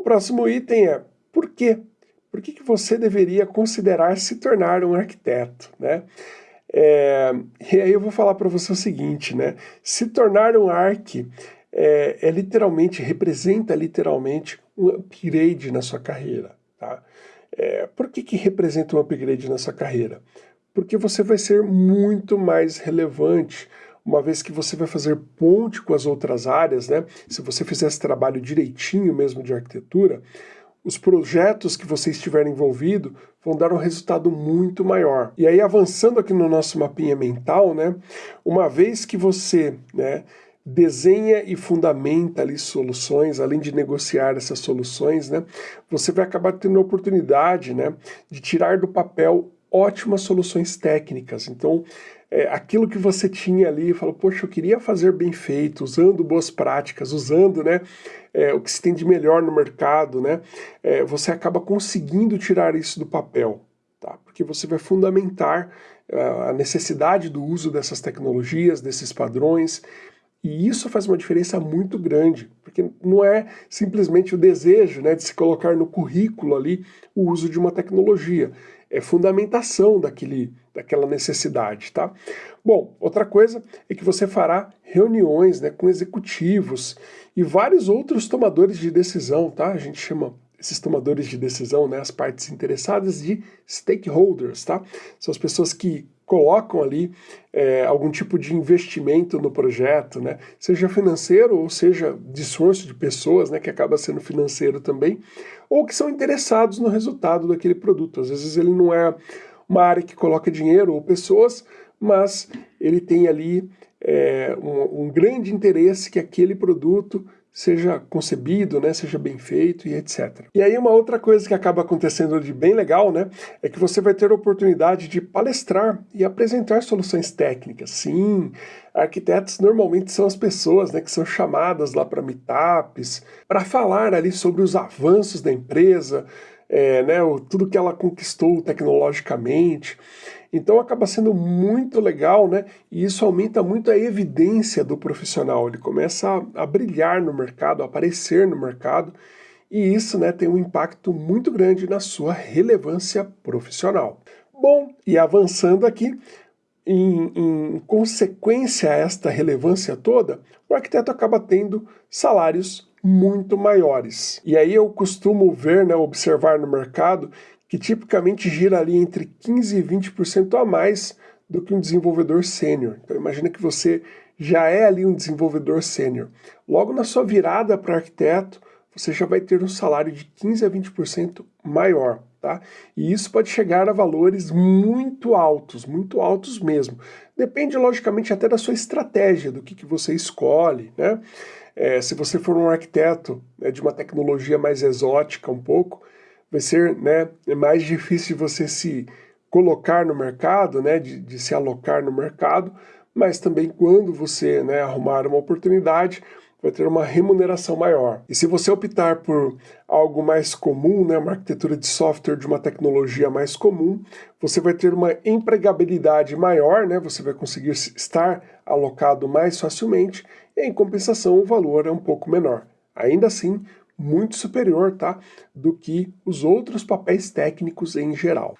próximo item é por quê? Por que, que você deveria considerar se tornar um arquiteto? Né? É, e aí eu vou falar para você o seguinte, né? Se tornar um arq é, é, literalmente, representa literalmente um upgrade na sua carreira. Tá? É, por que, que representa um upgrade na sua carreira? Porque você vai ser muito mais relevante, uma vez que você vai fazer ponte com as outras áreas, né? Se você fizer esse trabalho direitinho mesmo de arquitetura, os projetos que você estiver envolvido vão dar um resultado muito maior. E aí, avançando aqui no nosso mapinha mental, né, uma vez que você né, desenha e fundamenta ali soluções, além de negociar essas soluções, né, você vai acabar tendo a oportunidade né, de tirar do papel ótimas soluções técnicas. Então, é, aquilo que você tinha ali, falou, poxa, eu queria fazer bem feito, usando boas práticas, usando né, é, o que se tem de melhor no mercado, né, é, você acaba conseguindo tirar isso do papel, tá? porque você vai fundamentar é, a necessidade do uso dessas tecnologias, desses padrões, e isso faz uma diferença muito grande, porque não é simplesmente o desejo né, de se colocar no currículo ali o uso de uma tecnologia, é fundamentação daquele, daquela necessidade, tá? Bom, outra coisa é que você fará reuniões né, com executivos e vários outros tomadores de decisão, tá? A gente chama esses tomadores de decisão, né, as partes interessadas de stakeholders, tá? São as pessoas que colocam ali é, algum tipo de investimento no projeto, né? seja financeiro ou seja de esforço de pessoas, né, que acaba sendo financeiro também, ou que são interessados no resultado daquele produto. Às vezes ele não é uma área que coloca dinheiro ou pessoas, mas ele tem ali é, um, um grande interesse que aquele produto seja concebido, né, seja bem feito e etc. E aí uma outra coisa que acaba acontecendo de bem legal, né, é que você vai ter a oportunidade de palestrar e apresentar soluções técnicas. Sim, arquitetos normalmente são as pessoas, né, que são chamadas lá para meetups, para falar ali sobre os avanços da empresa, é, né, tudo que ela conquistou tecnologicamente. Então acaba sendo muito legal, né? E isso aumenta muito a evidência do profissional. Ele começa a, a brilhar no mercado, a aparecer no mercado, e isso né, tem um impacto muito grande na sua relevância profissional. Bom, e avançando aqui, em, em, consequência a esta relevância toda, o arquiteto acaba tendo salários muito maiores. E aí eu costumo ver, né, observar no mercado que tipicamente gira ali entre 15% e 20% a mais do que um desenvolvedor sênior. Então imagina que você já é ali um desenvolvedor sênior. Logo na sua virada para arquiteto, você já vai ter um salário de 15% a 20% maior. Tá? E isso pode chegar a valores muito altos, muito altos mesmo. Depende, logicamente, até da sua estratégia, do que, que você escolhe. Né? É, se você for um arquiteto né, de uma tecnologia mais exótica um pouco, vai ser né, mais difícil você se colocar no mercado, né, de, de se alocar no mercado, mas também quando você né, arrumar uma oportunidade, vai ter uma remuneração maior. E se você optar por algo mais comum, né, uma arquitetura de software de uma tecnologia mais comum, você vai ter uma empregabilidade maior, né, você vai conseguir estar alocado mais facilmente, e em compensação o valor é um pouco menor. Ainda assim, muito superior tá, do que os outros papéis técnicos em geral.